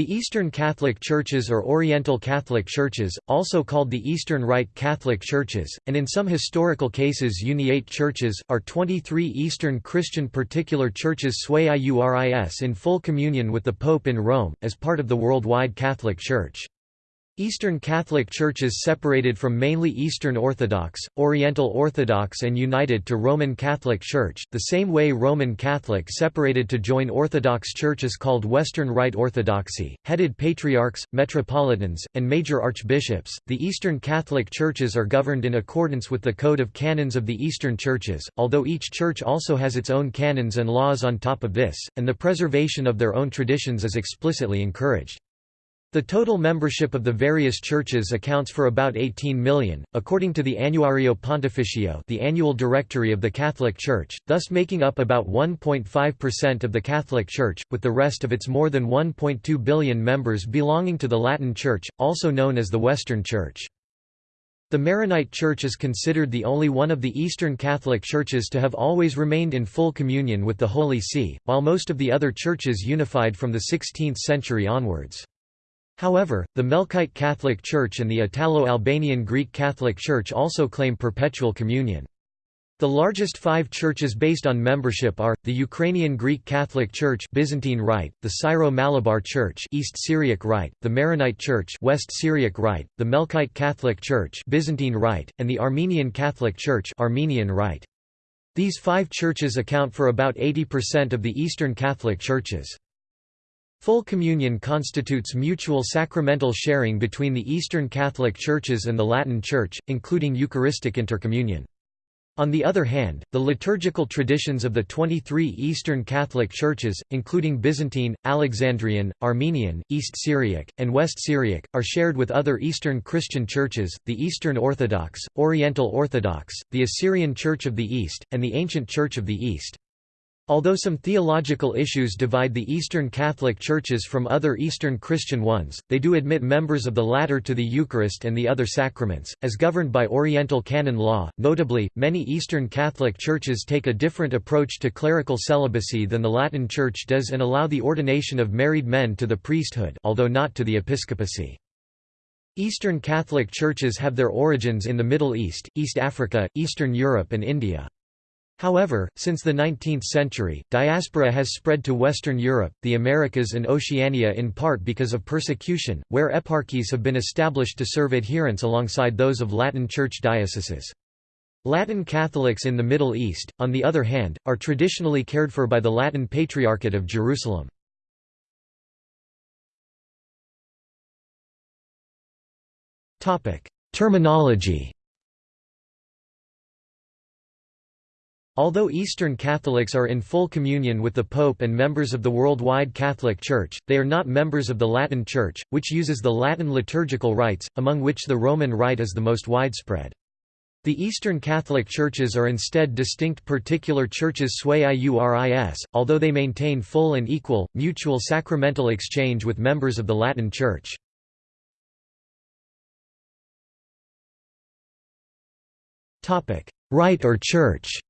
The Eastern Catholic Churches or Oriental Catholic Churches, also called the Eastern Rite Catholic Churches, and in some historical cases Uniate Churches, are 23 Eastern Christian particular churches sui iuris in full communion with the Pope in Rome, as part of the worldwide Catholic Church. Eastern Catholic Churches separated from mainly Eastern Orthodox, Oriental Orthodox and united to Roman Catholic Church, the same way Roman Catholic separated to join Orthodox churches called Western Rite Orthodoxy, headed patriarchs, metropolitans, and major archbishops. The Eastern Catholic Churches are governed in accordance with the Code of Canons of the Eastern Churches, although each church also has its own canons and laws on top of this, and the preservation of their own traditions is explicitly encouraged. The total membership of the various churches accounts for about 18 million, according to the Annuario Pontificio the annual directory of the Catholic Church, thus making up about 1.5% of the Catholic Church, with the rest of its more than 1.2 billion members belonging to the Latin Church, also known as the Western Church. The Maronite Church is considered the only one of the Eastern Catholic churches to have always remained in full communion with the Holy See, while most of the other churches unified from the 16th century onwards. However, the Melkite Catholic Church and the Italo-Albanian Greek Catholic Church also claim perpetual communion. The largest five churches based on membership are, the Ukrainian Greek Catholic Church Byzantine Rite, the Syro-Malabar Church East Syriac Rite, the Maronite Church West Syriac Rite, the Melkite Catholic Church Byzantine Rite, and the Armenian Catholic Church Armenian Rite. These five churches account for about 80% of the Eastern Catholic churches. Full communion constitutes mutual sacramental sharing between the Eastern Catholic Churches and the Latin Church, including Eucharistic intercommunion. On the other hand, the liturgical traditions of the 23 Eastern Catholic Churches, including Byzantine, Alexandrian, Armenian, East Syriac, and West Syriac, are shared with other Eastern Christian churches, the Eastern Orthodox, Oriental Orthodox, the Assyrian Church of the East, and the Ancient Church of the East. Although some theological issues divide the Eastern Catholic churches from other Eastern Christian ones, they do admit members of the latter to the Eucharist and the other sacraments, as governed by Oriental canon law. Notably, many Eastern Catholic churches take a different approach to clerical celibacy than the Latin Church does and allow the ordination of married men to the priesthood, although not to the episcopacy. Eastern Catholic churches have their origins in the Middle East, East Africa, Eastern Europe and India. However, since the 19th century, diaspora has spread to Western Europe, the Americas and Oceania in part because of persecution, where eparchies have been established to serve adherents alongside those of Latin Church dioceses. Latin Catholics in the Middle East, on the other hand, are traditionally cared for by the Latin Patriarchate of Jerusalem. Terminology Although Eastern Catholics are in full communion with the Pope and members of the worldwide Catholic Church, they are not members of the Latin Church, which uses the Latin liturgical rites, among which the Roman Rite is the most widespread. The Eastern Catholic Churches are instead distinct particular churches sui iuris, although they maintain full and equal, mutual sacramental exchange with members of the Latin Church. Rite or Church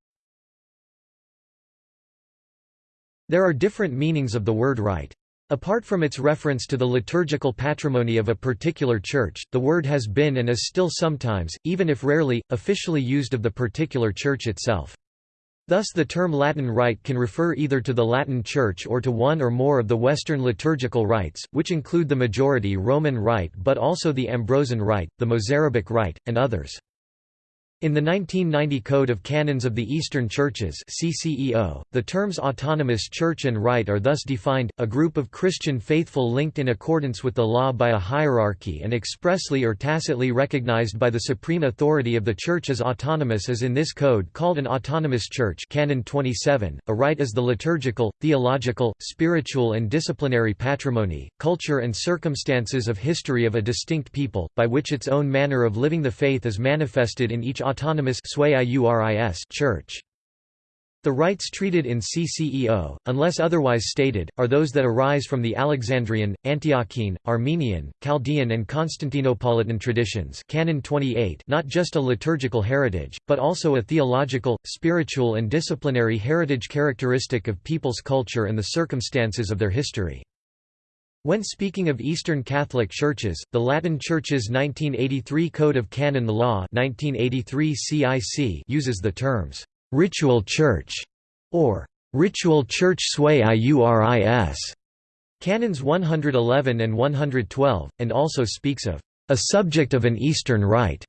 There are different meanings of the word rite. Apart from its reference to the liturgical patrimony of a particular church, the word has been and is still sometimes, even if rarely, officially used of the particular church itself. Thus the term Latin rite can refer either to the Latin Church or to one or more of the Western liturgical rites, which include the majority Roman Rite but also the Ambrosian Rite, the Mozarabic Rite, and others. In the 1990 Code of Canons of the Eastern Churches CCEO, the terms autonomous church and rite are thus defined, a group of Christian faithful linked in accordance with the law by a hierarchy and expressly or tacitly recognized by the supreme authority of the Church as autonomous as in this code called an autonomous church Canon 27. A rite is the liturgical, theological, spiritual and disciplinary patrimony, culture and circumstances of history of a distinct people, by which its own manner of living the faith is manifested in each autonomous church. The rites treated in CCEO, unless otherwise stated, are those that arise from the Alexandrian, Antiochene, Armenian, Chaldean and Constantinopolitan traditions Canon 28 not just a liturgical heritage, but also a theological, spiritual and disciplinary heritage characteristic of people's culture and the circumstances of their history. When speaking of Eastern Catholic Churches, the Latin Church's 1983 Code of Canon Law 1983 CIC uses the terms, "'ritual church' or "'ritual church sui iuris' Canons 111 and 112, and also speaks of "'a subject of an Eastern rite'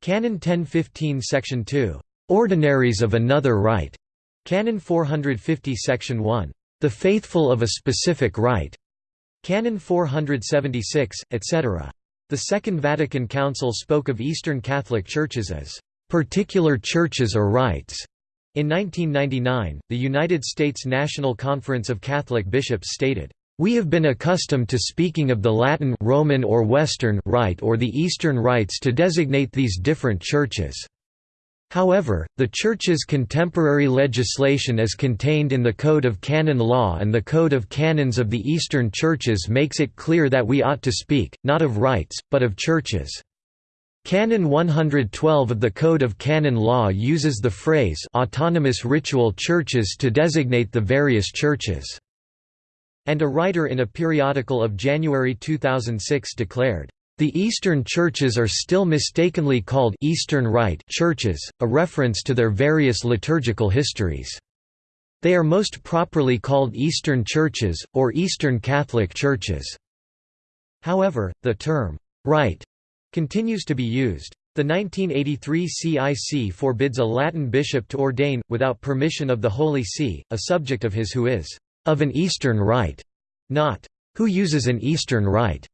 Canon 1015 Section 2, "'ordinaries of another rite' Canon 450 Section 1, "'the faithful of a specific rite' Canon 476, etc. The Second Vatican Council spoke of Eastern Catholic churches as particular churches or rites. In 1999, the United States National Conference of Catholic Bishops stated, "We have been accustomed to speaking of the Latin Roman or Western rite or the Eastern rites to designate these different churches." However, the Church's contemporary legislation as contained in the Code of Canon Law and the Code of Canons of the Eastern Churches makes it clear that we ought to speak, not of rites, but of churches. Canon 112 of the Code of Canon Law uses the phrase autonomous ritual churches to designate the various churches. And a writer in a periodical of January 2006 declared, the Eastern churches are still mistakenly called Eastern Rite churches, a reference to their various liturgical histories. They are most properly called Eastern churches, or Eastern Catholic churches. However, the term, rite, continues to be used. The 1983 CIC forbids a Latin bishop to ordain, without permission of the Holy See, a subject of his who is of an Eastern rite, not who uses an Eastern rite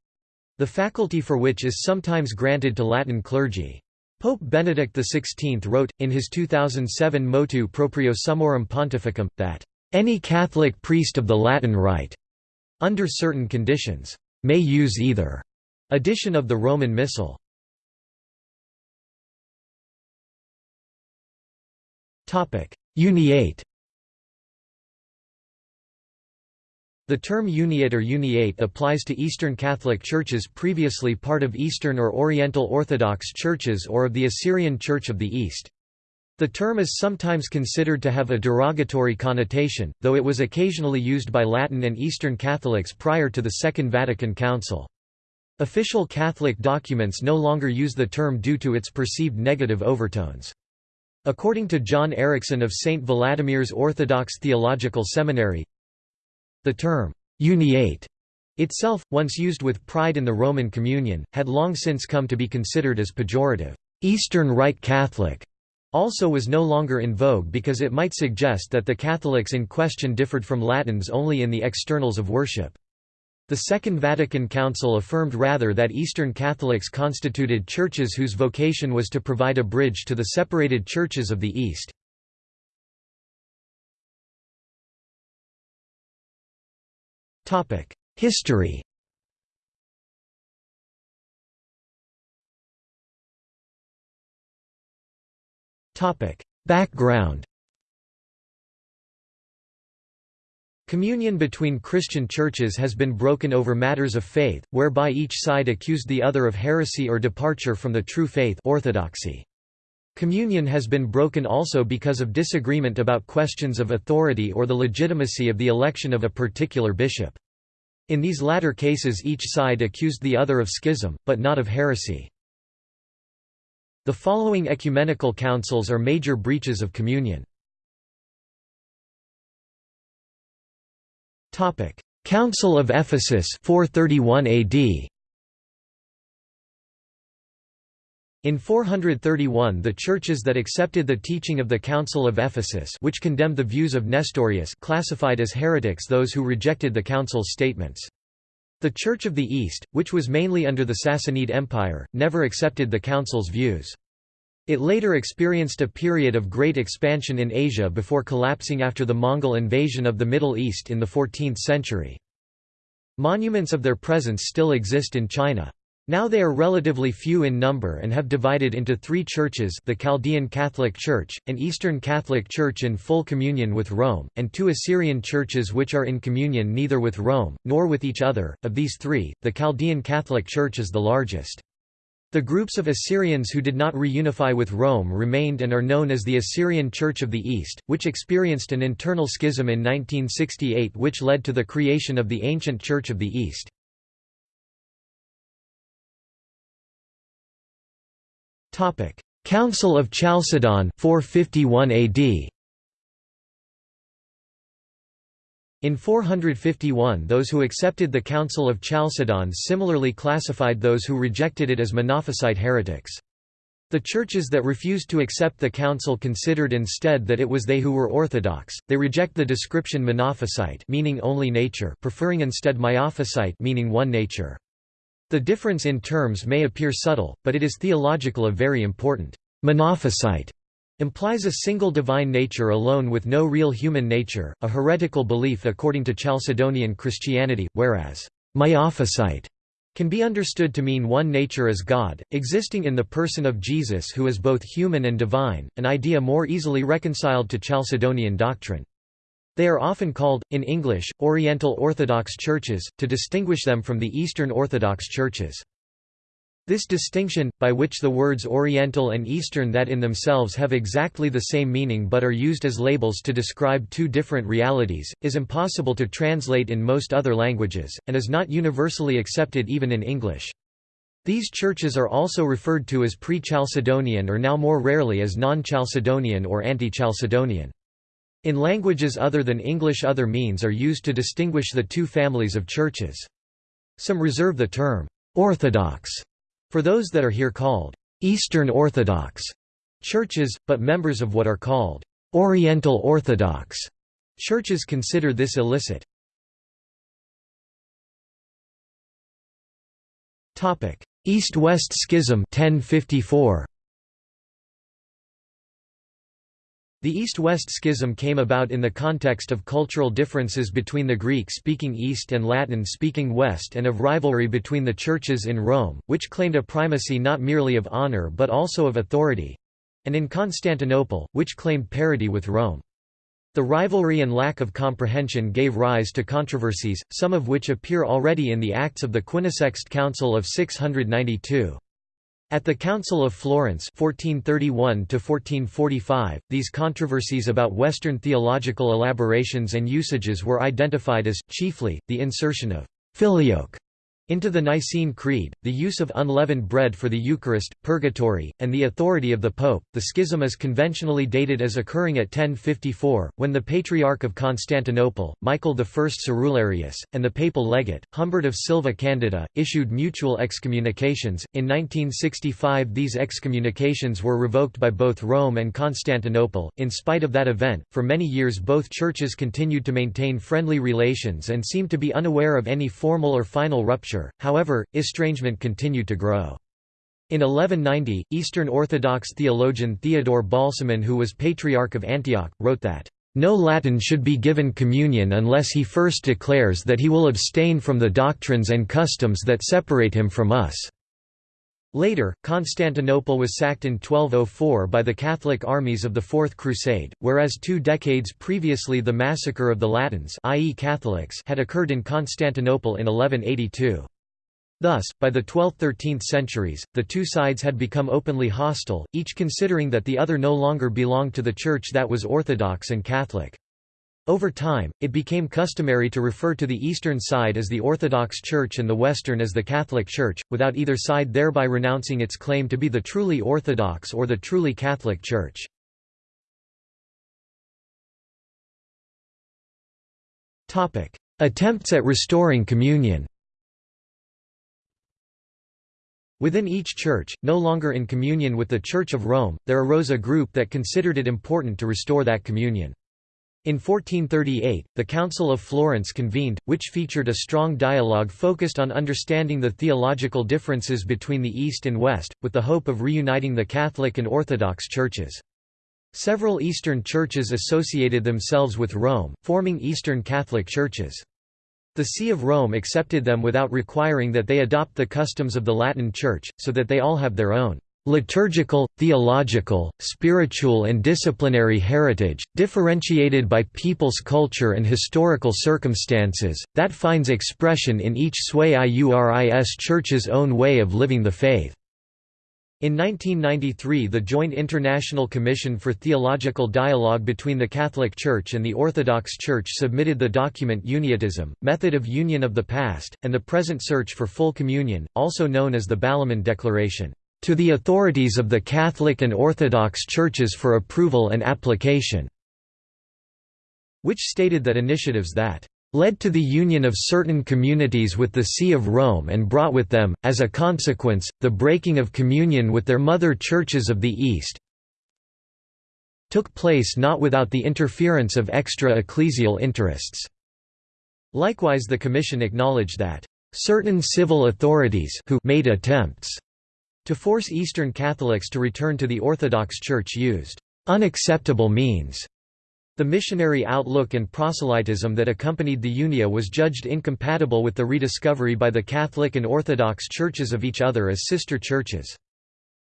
the faculty for which is sometimes granted to Latin clergy. Pope Benedict XVI wrote, in his 2007 Motu proprio Summorum Pontificum, that, "...any Catholic priest of the Latin Rite, under certain conditions, may use either." Edition of the Roman Missal. Uniate The term uniate or uniate applies to Eastern Catholic churches previously part of Eastern or Oriental Orthodox churches or of the Assyrian Church of the East. The term is sometimes considered to have a derogatory connotation, though it was occasionally used by Latin and Eastern Catholics prior to the Second Vatican Council. Official Catholic documents no longer use the term due to its perceived negative overtones. According to John Erickson of St. Vladimir's Orthodox Theological Seminary, the term, uniate, itself, once used with pride in the Roman Communion, had long since come to be considered as pejorative. Eastern Rite Catholic also was no longer in vogue because it might suggest that the Catholics in question differed from Latins only in the externals of worship. The Second Vatican Council affirmed rather that Eastern Catholics constituted churches whose vocation was to provide a bridge to the separated churches of the East. History. Background. Communion between Christian churches has been broken over matters of faith, whereby each side accused the other of heresy or departure from the true faith orthodoxy. Communion has been broken also because of disagreement about questions of authority or the legitimacy of the election of a particular bishop. In these latter cases each side accused the other of schism, but not of heresy. The following ecumenical councils are major breaches of communion. Council of Ephesus 431 AD In 431 the churches that accepted the teaching of the Council of Ephesus which condemned the views of Nestorius classified as heretics those who rejected the Council's statements. The Church of the East, which was mainly under the Sassanid Empire, never accepted the Council's views. It later experienced a period of great expansion in Asia before collapsing after the Mongol invasion of the Middle East in the 14th century. Monuments of their presence still exist in China. Now they are relatively few in number and have divided into three churches the Chaldean Catholic Church, an Eastern Catholic Church in full communion with Rome, and two Assyrian churches which are in communion neither with Rome, nor with each other. Of these three, the Chaldean Catholic Church is the largest. The groups of Assyrians who did not reunify with Rome remained and are known as the Assyrian Church of the East, which experienced an internal schism in 1968 which led to the creation of the ancient Church of the East. Council of Chalcedon 451 AD. In 451 those who accepted the Council of Chalcedon similarly classified those who rejected it as Monophysite heretics. The churches that refused to accept the council considered instead that it was they who were orthodox. They reject the description monophysite, meaning only nature, preferring instead miaphysite, meaning one nature. The difference in terms may appear subtle, but it is theological of very important. Monophysite implies a single divine nature alone with no real human nature, a heretical belief according to Chalcedonian Christianity, whereas miaphysite can be understood to mean one nature as God, existing in the person of Jesus who is both human and divine, an idea more easily reconciled to Chalcedonian doctrine. They are often called, in English, Oriental Orthodox churches, to distinguish them from the Eastern Orthodox churches. This distinction, by which the words Oriental and Eastern that in themselves have exactly the same meaning but are used as labels to describe two different realities, is impossible to translate in most other languages, and is not universally accepted even in English. These churches are also referred to as pre-Chalcedonian or now more rarely as non-Chalcedonian or anti-Chalcedonian. In languages other than English other means are used to distinguish the two families of churches. Some reserve the term «orthodox» For those that are here called Eastern Orthodox churches, but members of what are called Oriental Orthodox churches consider this illicit. East-West Schism 1054. The East-West Schism came about in the context of cultural differences between the Greek-speaking East and Latin-speaking West and of rivalry between the churches in Rome, which claimed a primacy not merely of honor but also of authority—and in Constantinople, which claimed parity with Rome. The rivalry and lack of comprehension gave rise to controversies, some of which appear already in the Acts of the Quinisext Council of 692. At the Council of Florence 1431 these controversies about Western theological elaborations and usages were identified as, chiefly, the insertion of «filioque» into the Nicene Creed, the use of unleavened bread for the Eucharist, purgatory, and the authority of the Pope. The schism is conventionally dated as occurring at 1054, when the Patriarch of Constantinople, Michael I Cerularius, and the papal legate, Humbert of Silva Candida, issued mutual excommunications. In 1965, these excommunications were revoked by both Rome and Constantinople. In spite of that event, for many years both churches continued to maintain friendly relations and seemed to be unaware of any formal or final rupture however, estrangement continued to grow. In 1190, Eastern Orthodox theologian Theodore Balsamon who was Patriarch of Antioch, wrote that, "...no Latin should be given communion unless he first declares that he will abstain from the doctrines and customs that separate him from us." Later, Constantinople was sacked in 1204 by the Catholic armies of the Fourth Crusade, whereas two decades previously the massacre of the Latins i.e. Catholics had occurred in Constantinople in 1182. Thus, by the 12th–13th centuries, the two sides had become openly hostile, each considering that the other no longer belonged to the Church that was Orthodox and Catholic. Over time, it became customary to refer to the eastern side as the Orthodox Church and the western as the Catholic Church, without either side thereby renouncing its claim to be the truly Orthodox or the truly Catholic Church. Attempts at restoring communion Within each church, no longer in communion with the Church of Rome, there arose a group that considered it important to restore that communion. In 1438, the Council of Florence convened, which featured a strong dialogue focused on understanding the theological differences between the East and West, with the hope of reuniting the Catholic and Orthodox churches. Several Eastern churches associated themselves with Rome, forming Eastern Catholic churches. The See of Rome accepted them without requiring that they adopt the customs of the Latin Church, so that they all have their own liturgical, theological, spiritual and disciplinary heritage, differentiated by people's culture and historical circumstances, that finds expression in each sui iuris church's own way of living the faith." In 1993 the Joint International Commission for Theological Dialogue between the Catholic Church and the Orthodox Church submitted the document Uniatism, Method of Union of the Past, and the Present Search for Full Communion, also known as the Balamand Declaration, to the authorities of the Catholic and Orthodox Churches for approval and application, which stated that initiatives that led to the union of certain communities with the See of Rome and brought with them, as a consequence, the breaking of communion with their mother churches of the East took place not without the interference of extra-ecclesial interests." Likewise the Commission acknowledged that, "...certain civil authorities who made attempts to force Eastern Catholics to return to the Orthodox Church used unacceptable means the missionary outlook and proselytism that accompanied the Unia was judged incompatible with the rediscovery by the Catholic and Orthodox churches of each other as sister churches.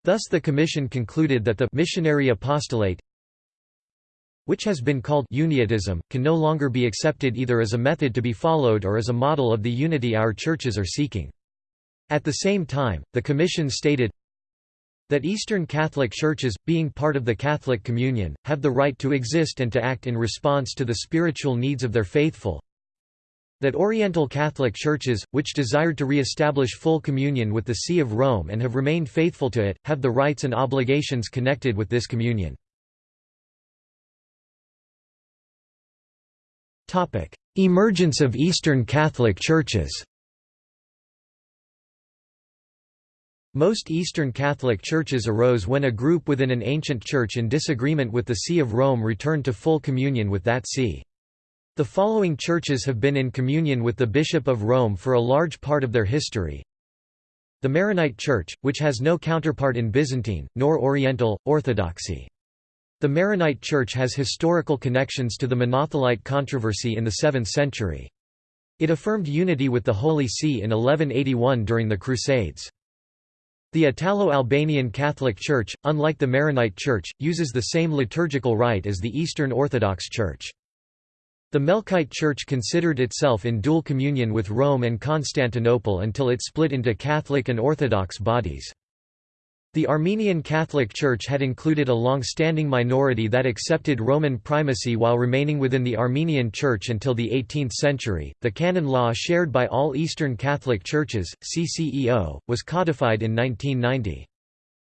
Thus the Commission concluded that the missionary apostolate which has been called Uniatism, can no longer be accepted either as a method to be followed or as a model of the unity our churches are seeking. At the same time, the Commission stated, that Eastern Catholic churches, being part of the Catholic Communion, have the right to exist and to act in response to the spiritual needs of their faithful that Oriental Catholic churches, which desired to re-establish full communion with the See of Rome and have remained faithful to it, have the rights and obligations connected with this communion. Emergence of Eastern Catholic churches Most Eastern Catholic churches arose when a group within an ancient church in disagreement with the See of Rome returned to full communion with that see. The following churches have been in communion with the Bishop of Rome for a large part of their history. The Maronite Church, which has no counterpart in Byzantine, nor Oriental, Orthodoxy. The Maronite Church has historical connections to the Monothelite controversy in the 7th century. It affirmed unity with the Holy See in 1181 during the Crusades. The Italo-Albanian Catholic Church, unlike the Maronite Church, uses the same liturgical rite as the Eastern Orthodox Church. The Melkite Church considered itself in dual communion with Rome and Constantinople until it split into Catholic and Orthodox bodies. The Armenian Catholic Church had included a long-standing minority that accepted Roman primacy while remaining within the Armenian Church until the 18th century. The canon law shared by all Eastern Catholic Churches, CCEO, was codified in 1990.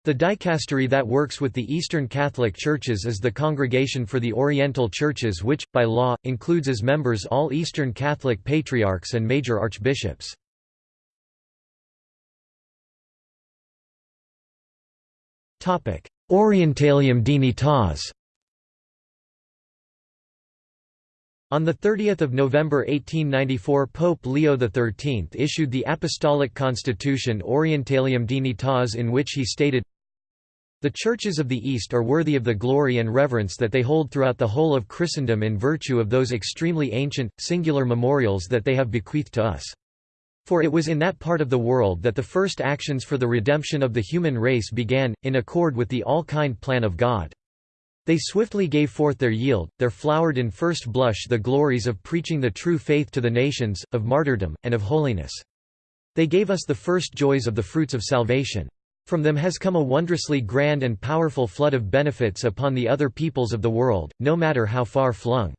The dicastery that works with the Eastern Catholic Churches is the Congregation for the Oriental Churches which, by law, includes as members all Eastern Catholic patriarchs and major archbishops. Orientalium Dignitas On 30 November 1894 Pope Leo XIII issued the Apostolic Constitution Orientalium Dignitas in which he stated, The churches of the East are worthy of the glory and reverence that they hold throughout the whole of Christendom in virtue of those extremely ancient, singular memorials that they have bequeathed to us. For it was in that part of the world that the first actions for the redemption of the human race began, in accord with the all-kind plan of God. They swiftly gave forth their yield, there flowered in first blush the glories of preaching the true faith to the nations, of martyrdom, and of holiness. They gave us the first joys of the fruits of salvation. From them has come a wondrously grand and powerful flood of benefits upon the other peoples of the world, no matter how far flung.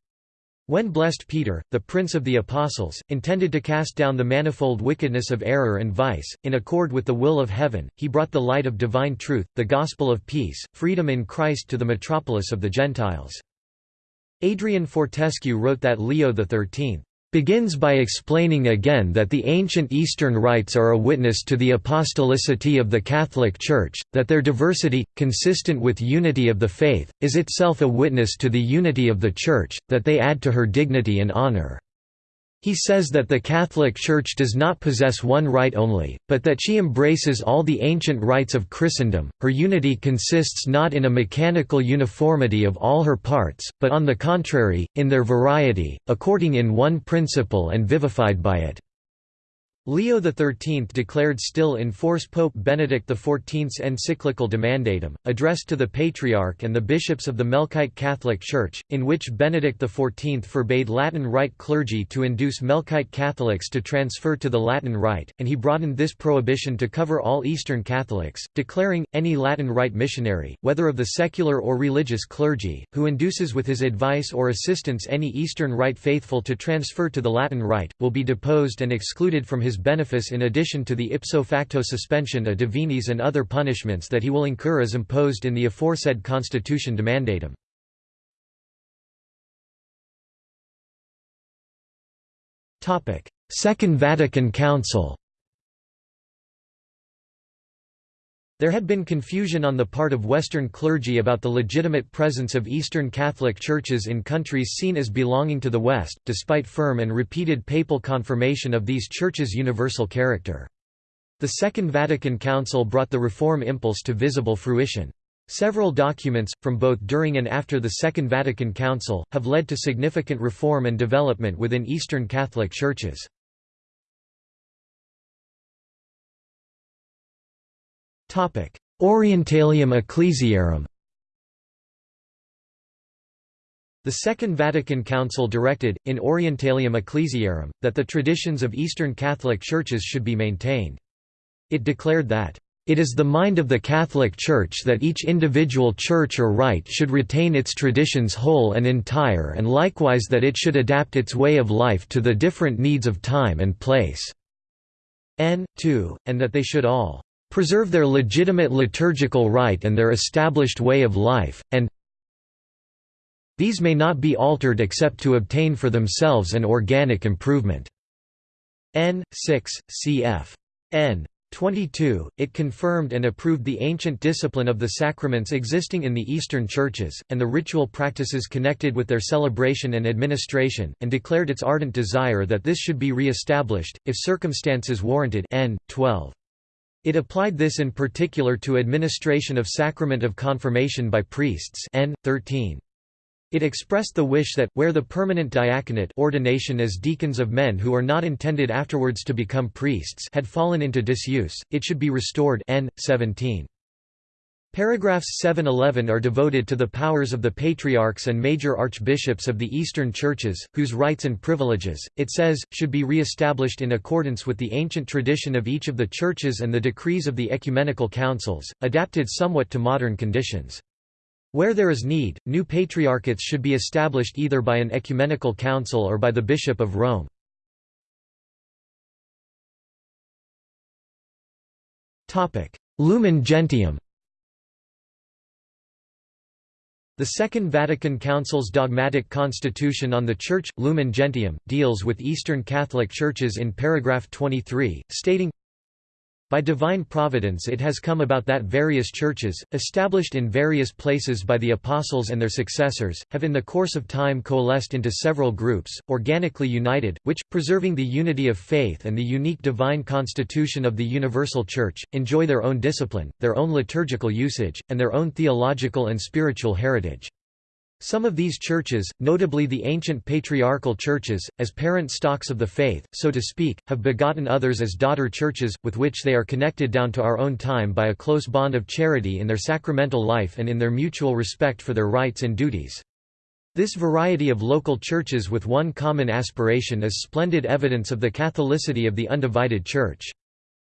When blessed Peter, the prince of the apostles, intended to cast down the manifold wickedness of error and vice, in accord with the will of heaven, he brought the light of divine truth, the gospel of peace, freedom in Christ to the metropolis of the Gentiles. Adrian Fortescue wrote that Leo XIII begins by explaining again that the ancient Eastern rites are a witness to the apostolicity of the Catholic Church, that their diversity, consistent with unity of the faith, is itself a witness to the unity of the Church, that they add to her dignity and honor. He says that the Catholic Church does not possess one rite only, but that she embraces all the ancient rites of Christendom. Her unity consists not in a mechanical uniformity of all her parts, but on the contrary, in their variety, according in one principle and vivified by it. Leo XIII declared still in force Pope Benedict XIV's encyclical Demandatam, addressed to the Patriarch and the bishops of the Melkite Catholic Church, in which Benedict XIV forbade Latin Rite clergy to induce Melkite Catholics to transfer to the Latin Rite, and he broadened this prohibition to cover all Eastern Catholics, declaring, any Latin Rite missionary, whether of the secular or religious clergy, who induces with his advice or assistance any Eastern Rite faithful to transfer to the Latin Rite, will be deposed and excluded from his benefice in addition to the ipso facto suspension a divinis and other punishments that he will incur as imposed in the aforesaid constitution de Demandatam. Second Vatican Council There had been confusion on the part of Western clergy about the legitimate presence of Eastern Catholic churches in countries seen as belonging to the West, despite firm and repeated papal confirmation of these churches' universal character. The Second Vatican Council brought the reform impulse to visible fruition. Several documents, from both during and after the Second Vatican Council, have led to significant reform and development within Eastern Catholic churches. Orientalium Ecclesiarum The Second Vatican Council directed, in Orientalium Ecclesiarum, that the traditions of Eastern Catholic churches should be maintained. It declared that, "...it is the mind of the Catholic Church that each individual church or rite should retain its traditions whole and entire and likewise that it should adapt its way of life to the different needs of time and place." N. 2, and that they should all preserve their legitimate liturgical rite and their established way of life, and these may not be altered except to obtain for themselves an organic improvement." N. 6, cf. N. 22, it confirmed and approved the ancient discipline of the sacraments existing in the Eastern churches, and the ritual practices connected with their celebration and administration, and declared its ardent desire that this should be re-established, if circumstances warranted N. 12. It applied this in particular to administration of sacrament of confirmation by priests N. 13. It expressed the wish that, where the permanent diaconate ordination as deacons of men who are not intended afterwards to become priests had fallen into disuse, it should be restored N. 17. Paragraphs 7–11 are devoted to the powers of the patriarchs and major archbishops of the Eastern churches, whose rights and privileges, it says, should be re-established in accordance with the ancient tradition of each of the churches and the decrees of the ecumenical councils, adapted somewhat to modern conditions. Where there is need, new patriarchates should be established either by an ecumenical council or by the Bishop of Rome. Lumen Gentium The Second Vatican Council's dogmatic constitution on the Church, Lumen Gentium, deals with Eastern Catholic churches in paragraph 23, stating, by divine providence it has come about that various churches, established in various places by the apostles and their successors, have in the course of time coalesced into several groups, organically united, which, preserving the unity of faith and the unique divine constitution of the universal Church, enjoy their own discipline, their own liturgical usage, and their own theological and spiritual heritage. Some of these churches, notably the ancient patriarchal churches, as parent stocks of the faith, so to speak, have begotten others as daughter churches, with which they are connected down to our own time by a close bond of charity in their sacramental life and in their mutual respect for their rights and duties. This variety of local churches with one common aspiration is splendid evidence of the Catholicity of the undivided Church.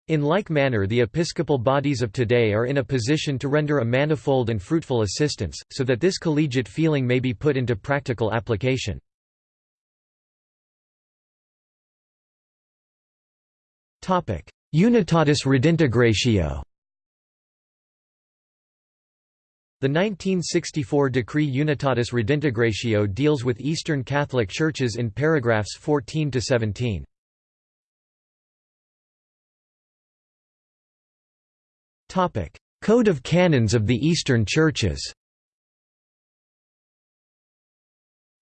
In like manner the episcopal bodies of today are in a position to render a manifold and fruitful assistance, so that this collegiate feeling may be put into practical application. Unitatis Redintegratio The 1964 decree Unitatis Redintegratio deals with Eastern Catholic churches in paragraphs 14 to 17. Code of Canons of the Eastern Churches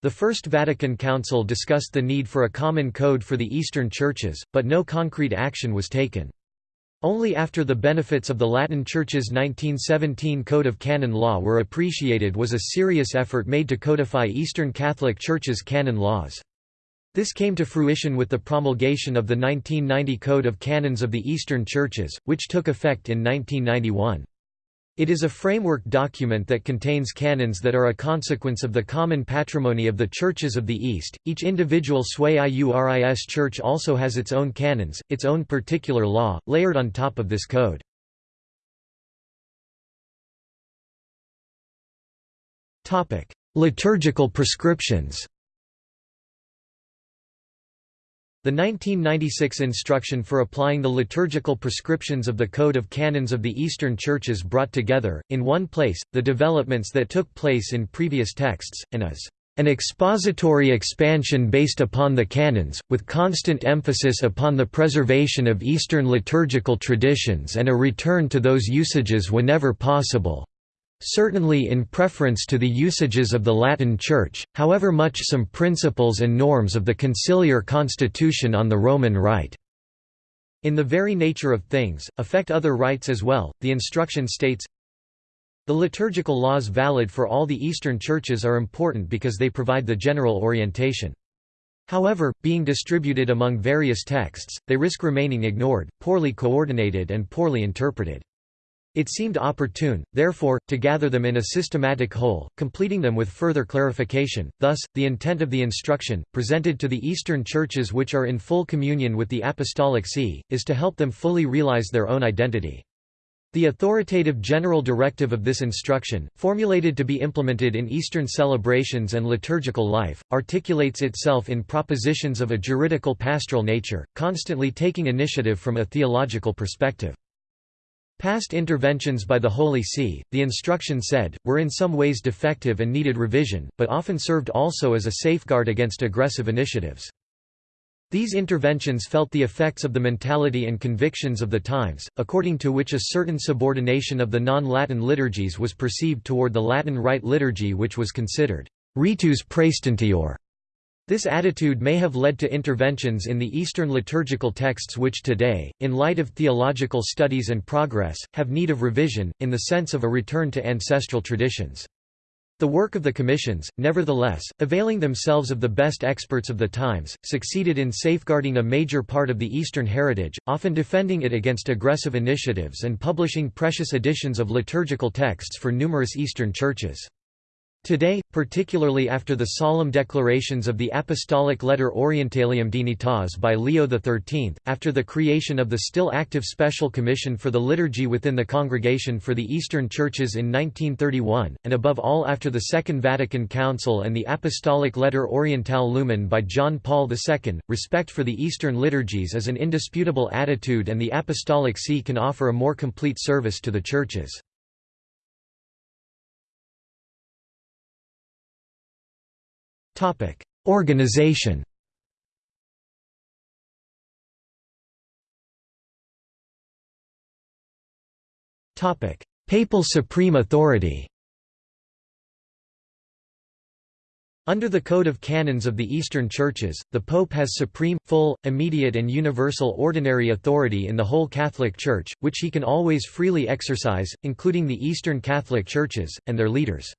The First Vatican Council discussed the need for a common code for the Eastern Churches, but no concrete action was taken. Only after the benefits of the Latin Church's 1917 Code of Canon Law were appreciated was a serious effort made to codify Eastern Catholic Church's canon laws. This came to fruition with the promulgation of the 1990 Code of Canons of the Eastern Churches, which took effect in 1991. It is a framework document that contains canons that are a consequence of the common patrimony of the churches of the East. Each individual Sui Iuris church also has its own canons, its own particular law, layered on top of this code. Liturgical prescriptions. The 1996 instruction for applying the liturgical prescriptions of the Code of Canons of the Eastern Churches brought together, in one place, the developments that took place in previous texts, and is an expository expansion based upon the canons, with constant emphasis upon the preservation of Eastern liturgical traditions and a return to those usages whenever possible, certainly in preference to the usages of the Latin Church, however much some principles and norms of the conciliar constitution on the Roman Rite in the very nature of things, affect other rites as well. The instruction states, The liturgical laws valid for all the Eastern churches are important because they provide the general orientation. However, being distributed among various texts, they risk remaining ignored, poorly coordinated and poorly interpreted. It seemed opportune, therefore, to gather them in a systematic whole, completing them with further clarification. Thus, the intent of the instruction, presented to the Eastern churches which are in full communion with the Apostolic See, is to help them fully realize their own identity. The authoritative general directive of this instruction, formulated to be implemented in Eastern celebrations and liturgical life, articulates itself in propositions of a juridical pastoral nature, constantly taking initiative from a theological perspective. Past interventions by the Holy See, the instruction said, were in some ways defective and needed revision, but often served also as a safeguard against aggressive initiatives. These interventions felt the effects of the mentality and convictions of the times, according to which a certain subordination of the non-Latin liturgies was perceived toward the Latin Rite liturgy which was considered ritus praestantior this attitude may have led to interventions in the Eastern liturgical texts which today, in light of theological studies and progress, have need of revision, in the sense of a return to ancestral traditions. The work of the commissions, nevertheless, availing themselves of the best experts of the times, succeeded in safeguarding a major part of the Eastern heritage, often defending it against aggressive initiatives and publishing precious editions of liturgical texts for numerous Eastern churches. Today, particularly after the solemn declarations of the Apostolic Letter Orientalium Dignitas by Leo XIII, after the creation of the still active Special Commission for the Liturgy within the Congregation for the Eastern Churches in 1931, and above all after the Second Vatican Council and the Apostolic Letter Orientale Lumen by John Paul II, respect for the Eastern liturgies is an indisputable attitude and the Apostolic See can offer a more complete service to the Churches. Organization. Papal Supreme Authority. Under the Code of Canons of the Eastern Churches, the Pope has supreme, full, immediate and universal ordinary authority in the whole Catholic Church, which he can always freely exercise, including the Eastern Catholic Churches, and their leaders.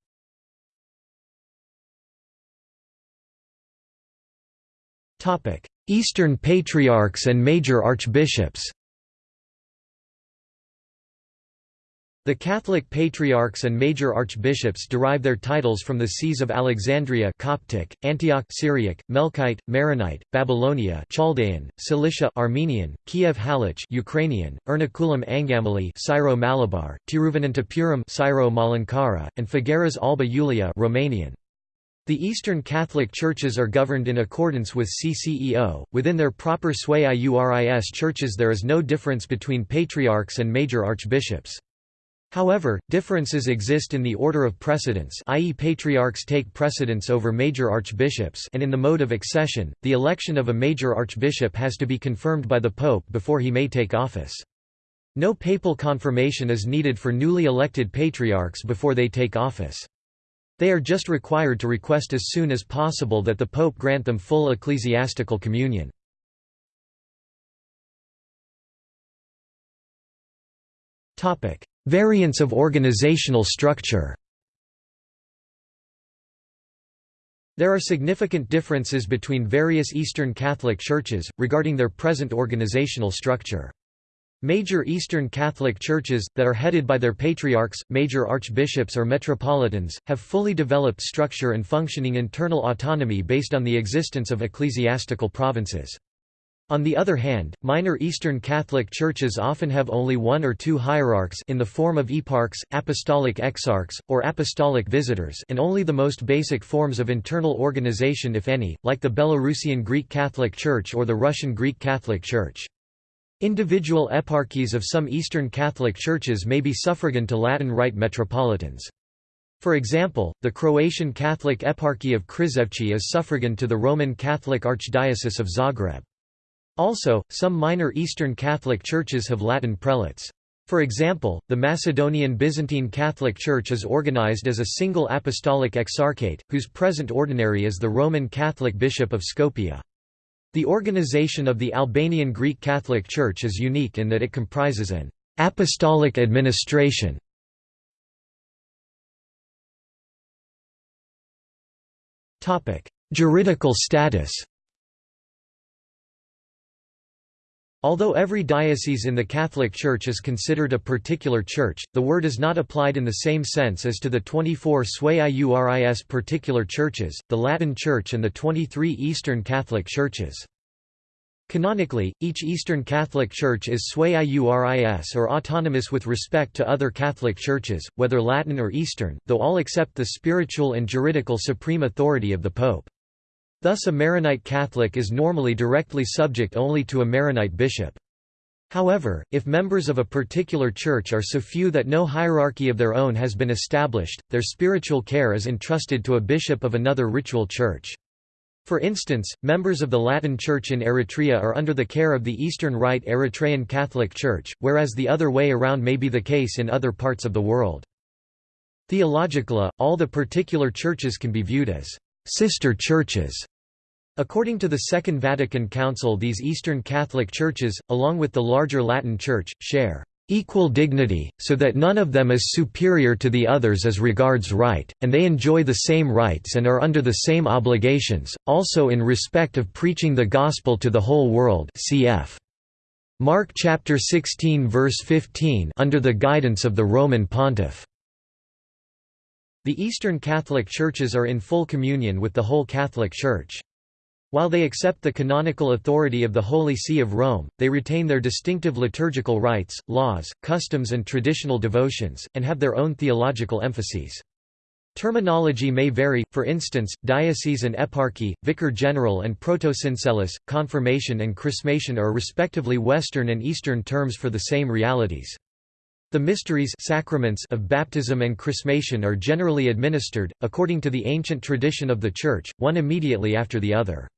Eastern Patriarchs and Major Archbishops The Catholic Patriarchs and Major Archbishops derive their titles from the sees of Alexandria Coptic, Antioch Syriac, Melkite, Maronite, Babylonia Chaldean, Cilicia Armenian, Kiev Halych Ukrainian, Ernakulam Angamali Syro-Malabar, Tiruvananthapuram Syro-Malankara, and Făgăraș Alba Iulia Romanian. The Eastern Catholic churches are governed in accordance with CCEO. Within their proper Sui Iuris churches, there is no difference between patriarchs and major archbishops. However, differences exist in the order of precedence i.e. patriarchs take precedence over major archbishops and in the mode of accession, the election of a major archbishop has to be confirmed by the pope before he may take office. No papal confirmation is needed for newly elected patriarchs before they take office. They are just required to request as soon as possible that the Pope grant them full ecclesiastical communion. Variants of organizational structure There are significant differences between various Eastern Catholic churches, regarding their present organizational structure. Major Eastern Catholic churches, that are headed by their patriarchs, major archbishops or metropolitans, have fully developed structure and functioning internal autonomy based on the existence of ecclesiastical provinces. On the other hand, minor Eastern Catholic churches often have only one or two hierarchs in the form of eparchs, apostolic exarchs, or apostolic visitors and only the most basic forms of internal organization if any, like the Belarusian Greek Catholic Church or the Russian Greek Catholic Church. Individual eparchies of some Eastern Catholic churches may be suffragan to Latin Rite metropolitans. For example, the Croatian Catholic Eparchy of Krizevci is suffragan to the Roman Catholic Archdiocese of Zagreb. Also, some minor Eastern Catholic churches have Latin prelates. For example, the Macedonian Byzantine Catholic Church is organized as a single apostolic exarchate, whose present ordinary is the Roman Catholic Bishop of Skopje. The organization of the Albanian Greek Catholic Church is unique in that it comprises an apostolic administration. Juridical status Although every diocese in the Catholic Church is considered a particular church, the word is not applied in the same sense as to the 24 sui iuris particular churches, the Latin Church and the 23 Eastern Catholic churches. Canonically, each Eastern Catholic Church is sui iuris or autonomous with respect to other Catholic churches, whether Latin or Eastern, though all accept the spiritual and juridical supreme authority of the Pope. Thus a Maronite Catholic is normally directly subject only to a Maronite bishop. However, if members of a particular church are so few that no hierarchy of their own has been established, their spiritual care is entrusted to a bishop of another ritual church. For instance, members of the Latin Church in Eritrea are under the care of the Eastern Rite Eritrean Catholic Church, whereas the other way around may be the case in other parts of the world. Theologically, all the particular churches can be viewed as sister churches According to the Second Vatican Council these Eastern Catholic churches, along with the larger Latin Church, share equal dignity, so that none of them is superior to the others as regards right, and they enjoy the same rights and are under the same obligations, also in respect of preaching the gospel to the whole world cf. Mark chapter 16 verse 15 under the guidance of the Roman pontiff. The Eastern Catholic churches are in full communion with the whole Catholic Church. While they accept the canonical authority of the Holy See of Rome, they retain their distinctive liturgical rites, laws, customs and traditional devotions, and have their own theological emphases. Terminology may vary, for instance, diocese and eparchy, vicar general and protosyncellus, confirmation and chrismation are respectively Western and Eastern terms for the same realities. The mysteries sacraments of baptism and chrismation are generally administered, according to the ancient tradition of the Church, one immediately after the other.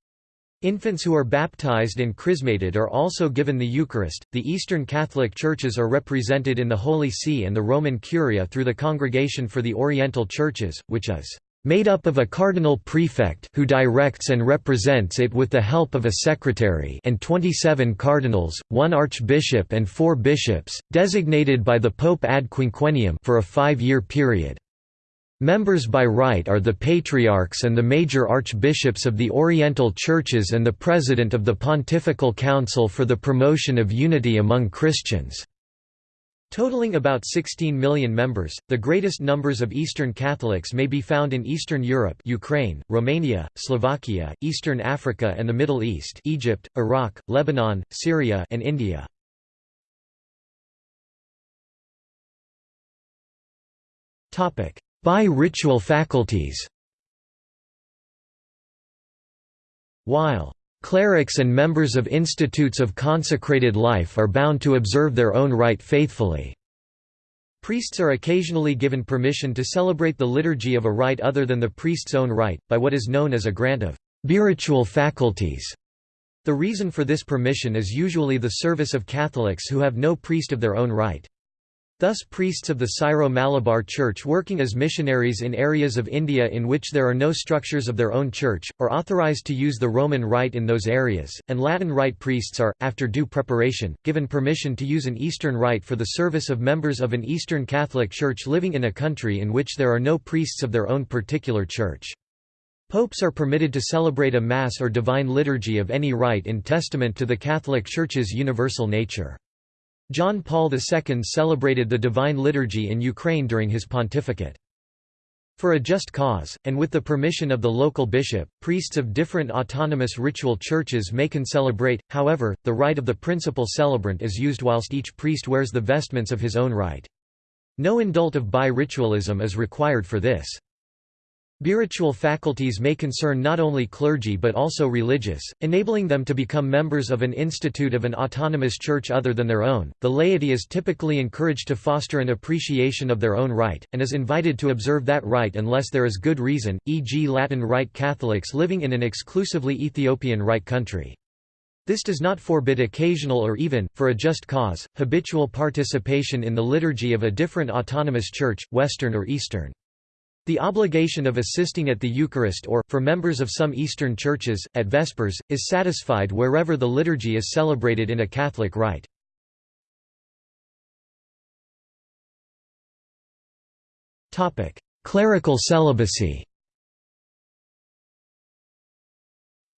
Infants who are baptized and chrismated are also given the Eucharist. The Eastern Catholic Churches are represented in the Holy See and the Roman Curia through the Congregation for the Oriental Churches, which is made up of a cardinal prefect who directs and represents it with the help of a secretary and 27 cardinals, one archbishop and four bishops, designated by the Pope ad quinquennium for a five-year period. Members by right are the patriarchs and the major archbishops of the Oriental Churches and the president of the Pontifical Council for the Promotion of Unity Among Christians. Totaling about 16 million members, the greatest numbers of Eastern Catholics may be found in Eastern Europe Ukraine, Romania, Slovakia, Eastern Africa and the Middle East Egypt, Iraq, Lebanon, Syria and India. Bi-ritual faculties While Clerics and members of institutes of consecrated life are bound to observe their own rite faithfully. Priests are occasionally given permission to celebrate the liturgy of a rite other than the priest's own rite, by what is known as a grant of biritual faculties. The reason for this permission is usually the service of Catholics who have no priest of their own rite. Thus priests of the Syro-Malabar Church working as missionaries in areas of India in which there are no structures of their own church, are authorized to use the Roman Rite in those areas, and Latin Rite priests are, after due preparation, given permission to use an Eastern Rite for the service of members of an Eastern Catholic Church living in a country in which there are no priests of their own particular church. Popes are permitted to celebrate a Mass or Divine Liturgy of any rite in testament to the Catholic Church's universal nature. John Paul II celebrated the Divine Liturgy in Ukraine during his pontificate. For a just cause, and with the permission of the local bishop, priests of different autonomous ritual churches may concelebrate, however, the rite of the principal celebrant is used whilst each priest wears the vestments of his own rite. No indult of bi-ritualism is required for this. Biritual faculties may concern not only clergy but also religious, enabling them to become members of an institute of an autonomous church other than their own. The laity is typically encouraged to foster an appreciation of their own rite, and is invited to observe that rite unless there is good reason, e.g., Latin Rite Catholics living in an exclusively Ethiopian Rite country. This does not forbid occasional or even, for a just cause, habitual participation in the liturgy of a different autonomous church, Western or Eastern. The obligation of assisting at the Eucharist or, for members of some Eastern churches, at Vespers, is satisfied wherever the liturgy is celebrated in a Catholic rite. Clerical celibacy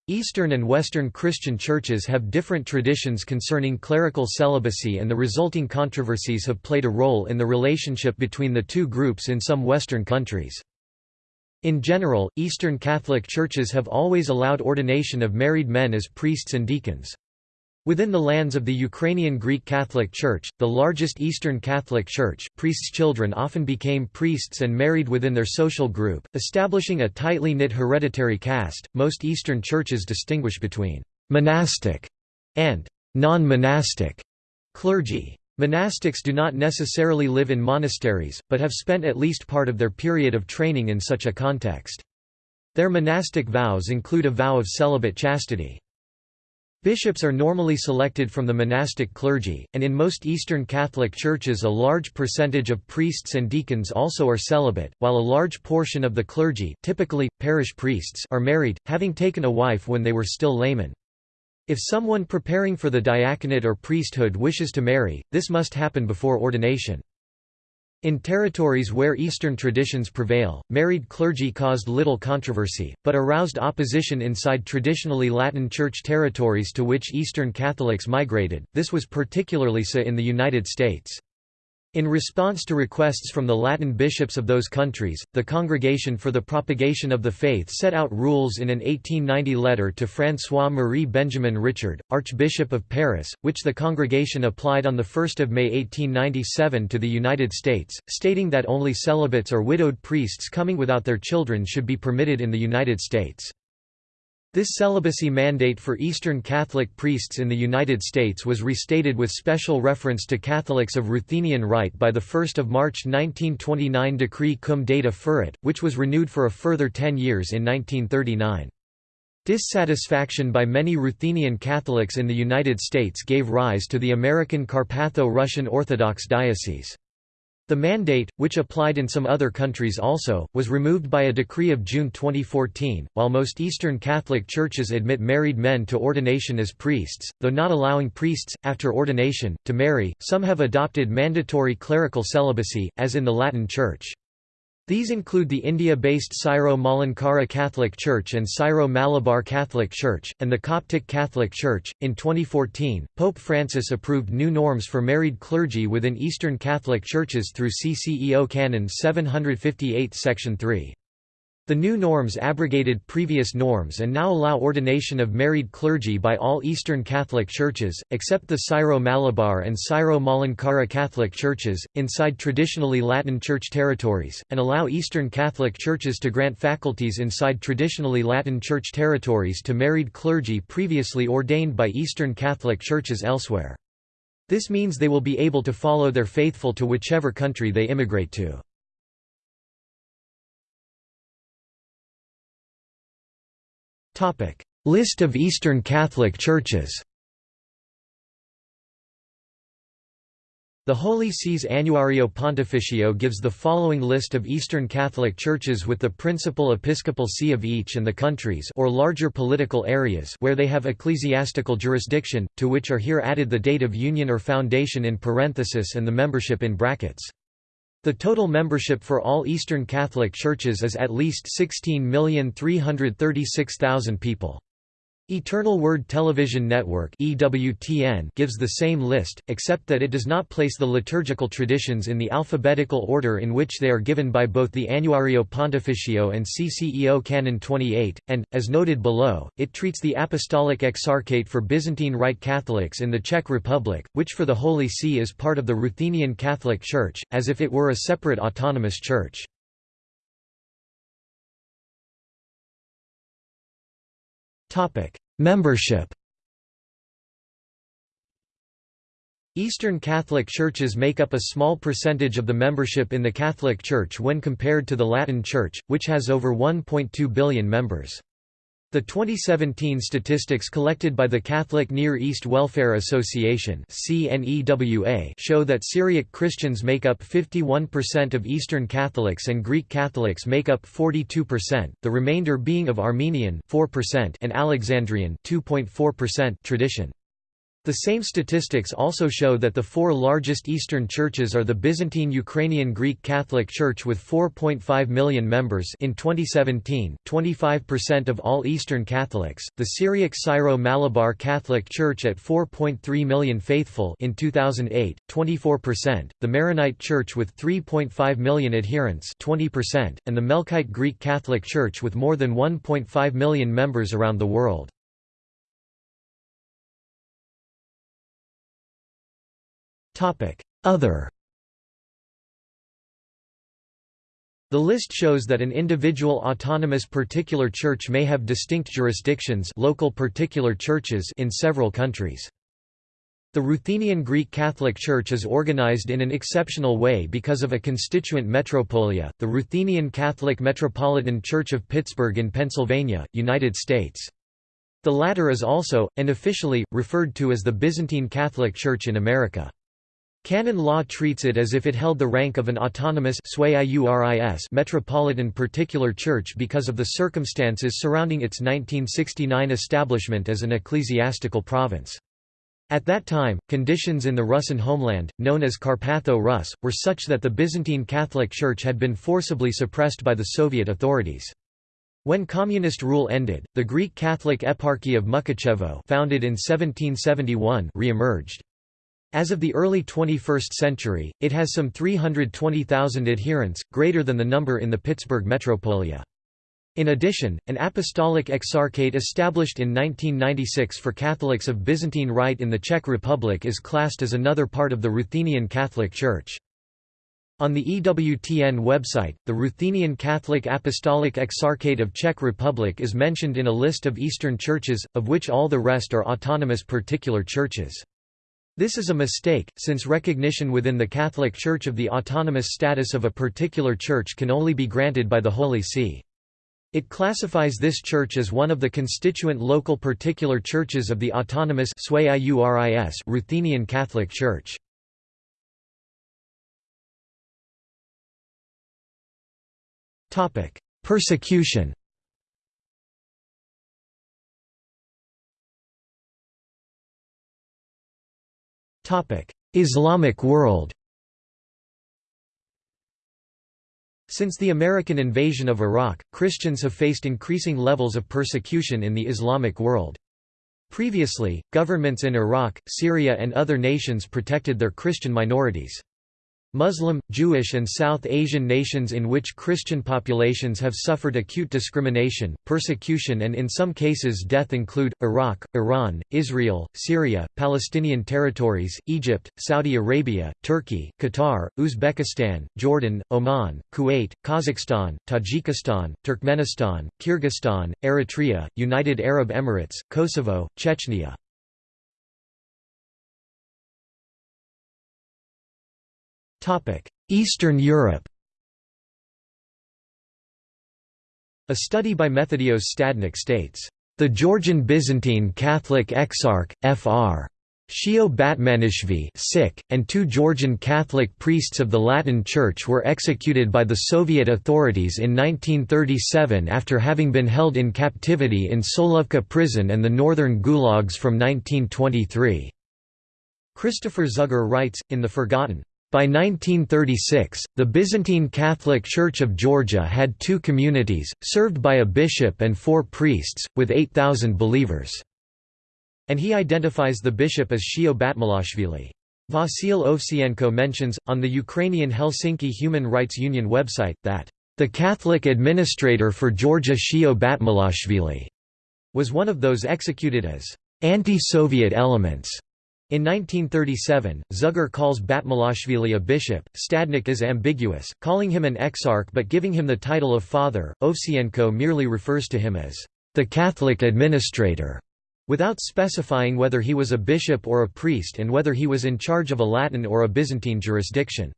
Eastern and Western Christian churches have different traditions concerning clerical celibacy and the resulting controversies have played a role in the relationship between the two groups in some Western countries. In general, Eastern Catholic churches have always allowed ordination of married men as priests and deacons. Within the lands of the Ukrainian Greek Catholic Church, the largest Eastern Catholic Church, priests' children often became priests and married within their social group, establishing a tightly knit hereditary caste. Most Eastern churches distinguish between monastic and non-monastic clergy. Monastics do not necessarily live in monasteries, but have spent at least part of their period of training in such a context. Their monastic vows include a vow of celibate chastity. Bishops are normally selected from the monastic clergy, and in most Eastern Catholic churches a large percentage of priests and deacons also are celibate, while a large portion of the clergy typically, parish priests are married, having taken a wife when they were still laymen. If someone preparing for the diaconate or priesthood wishes to marry, this must happen before ordination. In territories where Eastern traditions prevail, married clergy caused little controversy, but aroused opposition inside traditionally Latin Church territories to which Eastern Catholics migrated, this was particularly so in the United States. In response to requests from the Latin bishops of those countries, the Congregation for the Propagation of the Faith set out rules in an 1890 letter to François-Marie Benjamin Richard, Archbishop of Paris, which the congregation applied on 1 May 1897 to the United States, stating that only celibates or widowed priests coming without their children should be permitted in the United States. This celibacy mandate for Eastern Catholic priests in the United States was restated with special reference to Catholics of Ruthenian rite by the 1 March 1929 Decree cum data fuerit, which was renewed for a further ten years in 1939. Dissatisfaction by many Ruthenian Catholics in the United States gave rise to the American Carpatho-Russian Orthodox Diocese. The mandate, which applied in some other countries also, was removed by a decree of June 2014. While most Eastern Catholic churches admit married men to ordination as priests, though not allowing priests, after ordination, to marry, some have adopted mandatory clerical celibacy, as in the Latin Church. These include the India-based Syro-Malankara Catholic Church and Syro-Malabar Catholic Church, and the Coptic Catholic Church. In 2014, Pope Francis approved new norms for married clergy within Eastern Catholic churches through CCEO Canon 758 Section 3. The new norms abrogated previous norms and now allow ordination of married clergy by all Eastern Catholic churches, except the Syro-Malabar and Syro-Malankara Catholic churches, inside traditionally Latin Church territories, and allow Eastern Catholic churches to grant faculties inside traditionally Latin Church territories to married clergy previously ordained by Eastern Catholic churches elsewhere. This means they will be able to follow their faithful to whichever country they immigrate to. List of Eastern Catholic churches The Holy See's Annuario Pontificio gives the following list of Eastern Catholic churches with the principal episcopal see of each and the countries or larger political areas where they have ecclesiastical jurisdiction, to which are here added the date of union or foundation in parenthesis and the membership in brackets. The total membership for all Eastern Catholic churches is at least 16,336,000 people. Eternal Word Television Network EWTN gives the same list, except that it does not place the liturgical traditions in the alphabetical order in which they are given by both the Annuario Pontificio and CCEO Canon 28, and, as noted below, it treats the Apostolic Exarchate for Byzantine Rite Catholics in the Czech Republic, which for the Holy See is part of the Ruthenian Catholic Church, as if it were a separate autonomous church. Membership Eastern Catholic churches make up a small percentage of the membership in the Catholic Church when compared to the Latin Church, which has over 1.2 billion members. The 2017 statistics collected by the Catholic Near East Welfare Association show that Syriac Christians make up 51% of Eastern Catholics and Greek Catholics make up 42%, the remainder being of Armenian 4% and Alexandrian 2.4% tradition. The same statistics also show that the four largest Eastern churches are the Byzantine Ukrainian Greek Catholic Church with 4.5 million members in 2017, 25% of all Eastern Catholics, the Syriac Syro-Malabar Catholic Church at 4.3 million faithful in 2008, 24%, the Maronite Church with 3.5 million adherents 20%, and the Melkite Greek Catholic Church with more than 1.5 million members around the world. Other The list shows that an individual autonomous particular church may have distinct jurisdictions local particular churches in several countries. The Ruthenian Greek Catholic Church is organized in an exceptional way because of a constituent metropolia, the Ruthenian Catholic Metropolitan Church of Pittsburgh in Pennsylvania, United States. The latter is also, and officially, referred to as the Byzantine Catholic Church in America. Canon law treats it as if it held the rank of an autonomous metropolitan particular church because of the circumstances surrounding its 1969 establishment as an ecclesiastical province. At that time, conditions in the Russian homeland, known as Carpatho-Rus, were such that the Byzantine Catholic Church had been forcibly suppressed by the Soviet authorities. When communist rule ended, the Greek Catholic Eparchy of Mukachevo founded in 1771 re-emerged. As of the early 21st century, it has some 320,000 adherents, greater than the number in the Pittsburgh metropolia. In addition, an apostolic exarchate established in 1996 for Catholics of Byzantine Rite in the Czech Republic is classed as another part of the Ruthenian Catholic Church. On the EWTN website, the Ruthenian Catholic Apostolic Exarchate of Czech Republic is mentioned in a list of Eastern churches, of which all the rest are autonomous particular churches. This is a mistake, since recognition within the Catholic Church of the autonomous status of a particular church can only be granted by the Holy See. It classifies this church as one of the constituent local particular churches of the autonomous Ruthenian Catholic Church. Persecution Islamic world Since the American invasion of Iraq, Christians have faced increasing levels of persecution in the Islamic world. Previously, governments in Iraq, Syria and other nations protected their Christian minorities. Muslim, Jewish and South Asian nations in which Christian populations have suffered acute discrimination, persecution and in some cases death include, Iraq, Iran, Israel, Syria, Palestinian territories, Egypt, Saudi Arabia, Turkey, Qatar, Uzbekistan, Jordan, Oman, Kuwait, Kazakhstan, Tajikistan, Turkmenistan, Kyrgyzstan, Eritrea, United Arab Emirates, Kosovo, Chechnya. Eastern Europe A study by Methodios Stadnik states, "...the Georgian Byzantine Catholic Exarch, Fr. Shio Batmalashvili and two Georgian Catholic priests of the Latin Church were executed by the Soviet authorities in 1937 after having been held in captivity in Solovki prison and the northern gulags from 1923." Christopher Zugger writes, in The Forgotten, By 1936, the Byzantine Catholic Church of Georgia had two communities, served by a bishop and four priests, with 8,000 believers. And he identifies the bishop as Shio Batmalashvili. Vasil Ovsienko mentions, on the Ukrainian Helsinki Human Rights Union website, that, "...the Catholic administrator for Georgia Shio Batmalashvili," was one of those executed as anti-Soviet elements. In 1937, Zugger calls Batmalashvili a bishop. Stadnik is ambiguous, calling him an exarch but giving him the title of father. Ovsienko merely refers to him as the Catholic administrator, without specifying whether he was a bishop or a priest and whether he was in charge of a Latin or a Byzantine jurisdiction.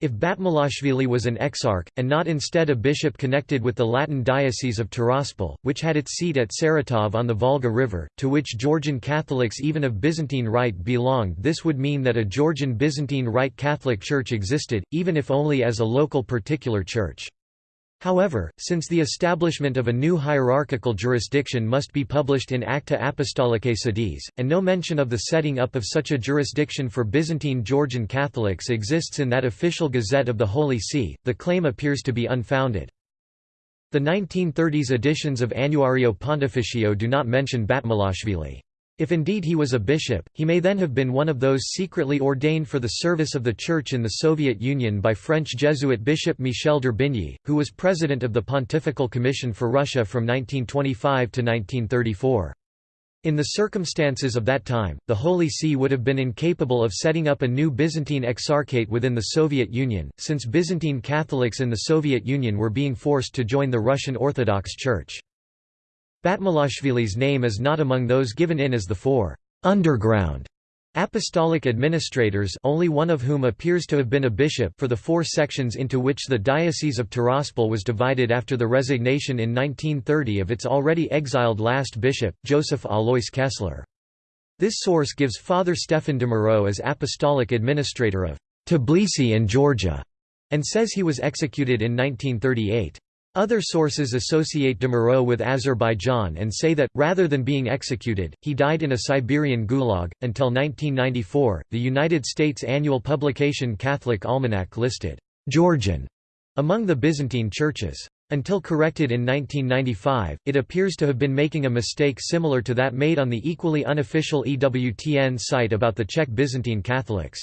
If Batmalashvili was an exarch, and not instead a bishop connected with the Latin diocese of Tiraspol, which had its seat at Saratov on the Volga River, to which Georgian Catholics even of Byzantine Rite belonged this would mean that a Georgian Byzantine Rite Catholic Church existed, even if only as a local particular church. However, since the establishment of a new hierarchical jurisdiction must be published in Acta Apostolicae Sedis, and no mention of the setting up of such a jurisdiction for Byzantine Georgian Catholics exists in that official Gazette of the Holy See, the claim appears to be unfounded. The 1930s editions of Annuario Pontificio do not mention Batmalashvili. If indeed he was a bishop, he may then have been one of those secretly ordained for the service of the Church in the Soviet Union by French Jesuit Bishop Michel d'Herbigny, who was president of the Pontifical Commission for Russia from 1925 to 1934. In the circumstances of that time, the Holy See would have been incapable of setting up a new Byzantine exarchate within the Soviet Union, since Byzantine Catholics in the Soviet Union were being forced to join the Russian Orthodox Church. Batmalashvili's name is not among those given in as the four underground apostolic administrators only one of whom appears to have been a bishop for the four sections into which the Diocese of Tiraspol was divided after the resignation in 1930 of its already exiled last bishop, Joseph Alois Kessler. This source gives Father Stefan de Moreau as apostolic administrator of Tbilisi and Georgia, and says he was executed in 1938. Other sources associate de Moreau with Azerbaijan and say that, rather than being executed, he died in a Siberian gulag. Until 1994, the United States annual publication Catholic Almanac listed Georgian among the Byzantine churches. Until corrected in 1995, it appears to have been making a mistake similar to that made on the equally unofficial EWTN site about the Czech Byzantine Catholics.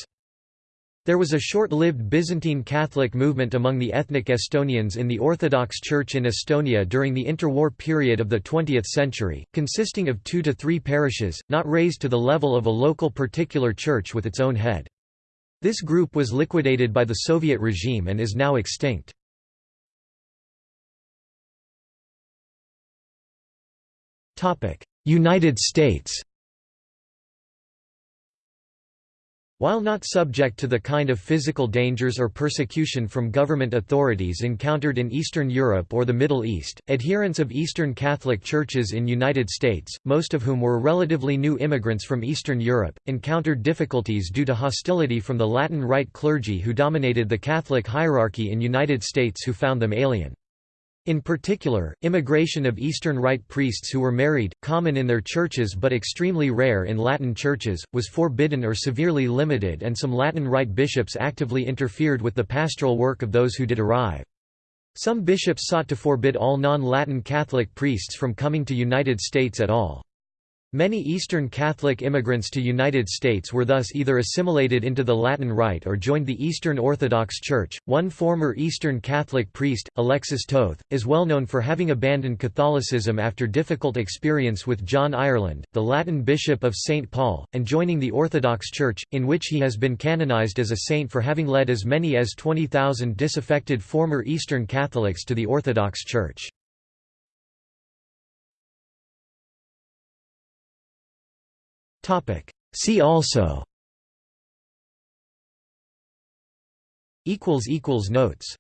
There was a short-lived Byzantine Catholic movement among the ethnic Estonians in the Orthodox Church in Estonia during the interwar period of the 20th century, consisting of two to three parishes, not raised to the level of a local particular church with its own head. This group was liquidated by the Soviet regime and is now extinct. United States While not subject to the kind of physical dangers or persecution from government authorities encountered in Eastern Europe or the Middle East, adherents of Eastern Catholic churches in United States, most of whom were relatively new immigrants from Eastern Europe, encountered difficulties due to hostility from the Latin Rite clergy who dominated the Catholic hierarchy in United States who found them alien. In particular, immigration of Eastern Rite priests who were married, common in their churches but extremely rare in Latin churches, was forbidden or severely limited and some Latin Rite bishops actively interfered with the pastoral work of those who did arrive. Some bishops sought to forbid all non-Latin Catholic priests from coming to United States at all. Many Eastern Catholic immigrants to United States were thus either assimilated into the Latin Rite or joined the Eastern Orthodox Church. One former Eastern Catholic priest, Alexis Toth, is well known for having abandoned Catholicism after difficult experience with John Ireland, the Latin bishop of St. Paul, and joining the Orthodox Church, in which he has been canonized as a saint for having led as many as 20,000 disaffected former Eastern Catholics to the Orthodox Church. See also. Notes